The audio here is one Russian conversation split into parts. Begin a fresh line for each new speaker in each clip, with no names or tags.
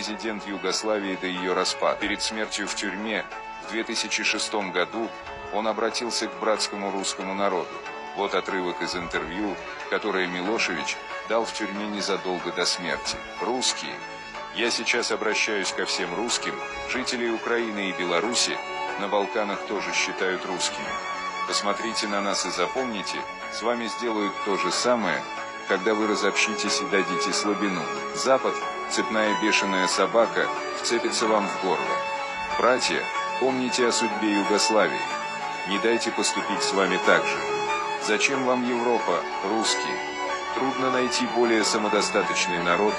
президент Югославии до ее распада. Перед смертью в тюрьме в 2006 году он обратился к братскому русскому народу. Вот отрывок из интервью, которое Милошевич дал в тюрьме незадолго до смерти. Русские. Я сейчас обращаюсь ко всем русским, жителей Украины и Беларуси, на Балканах тоже считают русскими. Посмотрите на нас и запомните, с вами сделают то же самое, когда вы разобщитесь и дадите слабину. Запад, цепная бешеная собака, вцепится вам в горло. Братья, помните о судьбе Югославии. Не дайте поступить с вами так же. Зачем вам Европа, русские? Трудно найти более самодостаточный народ,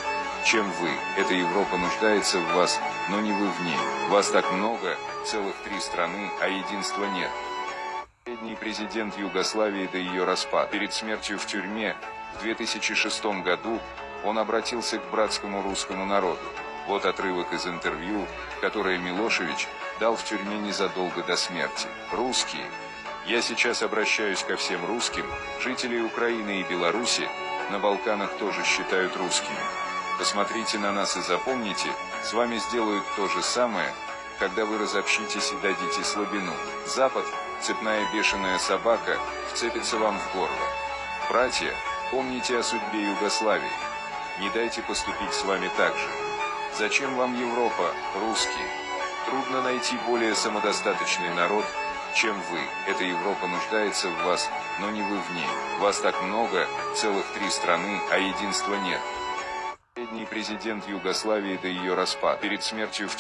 чем вы. Эта Европа нуждается в вас, но не вы в ней. Вас так много, целых три страны, а единства нет. Последний президент Югославии до ее распада. Перед смертью в тюрьме в 2006 году он обратился к братскому русскому народу. Вот отрывок из интервью, которое Милошевич дал в тюрьме незадолго до смерти. Русские. Я сейчас обращаюсь ко всем русским, жителей Украины и Беларуси, на Балканах тоже считают русскими. Посмотрите на нас и запомните, с вами сделают то же самое, когда вы разобщитесь и дадите слабину. Запад, цепная бешеная собака, вцепится вам в горло. Братья, помните о судьбе Югославии. Не дайте поступить с вами так же. Зачем вам Европа, русские? Трудно найти более самодостаточный народ, чем вы. Эта Европа нуждается в вас, но не вы в ней. Вас так много, целых три страны, а единства нет. Последний президент Югославии до ее распада. Перед смертью в